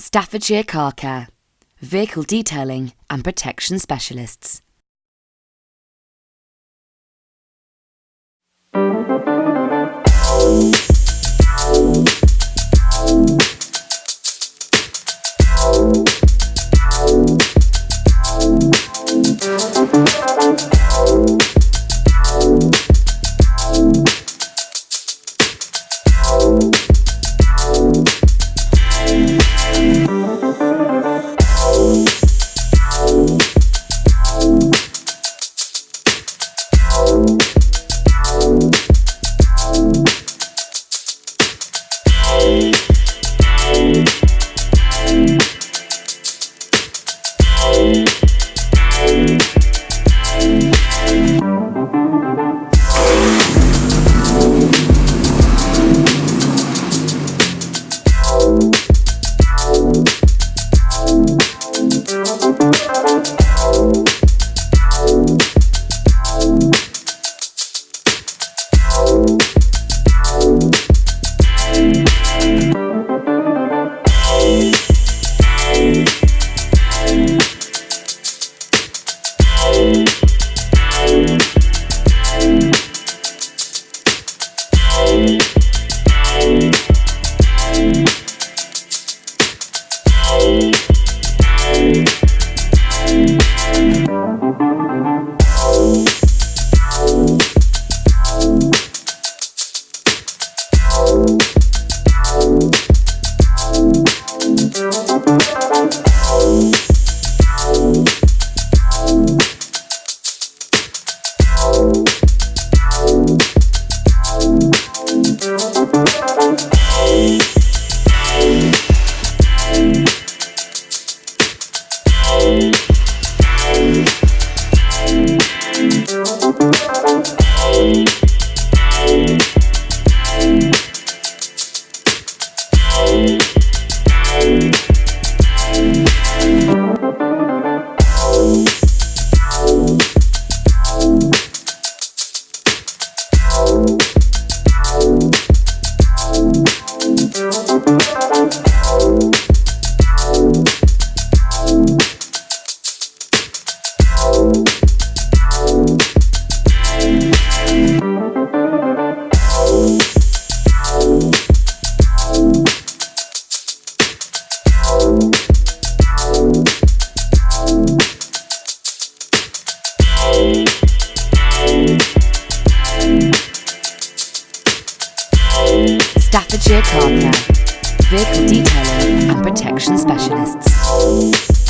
Staffordshire Car Care, Vehicle Detailing and Protection Specialists. Staffordshire Car Care, Vehicle Detailing and Protection Specialists.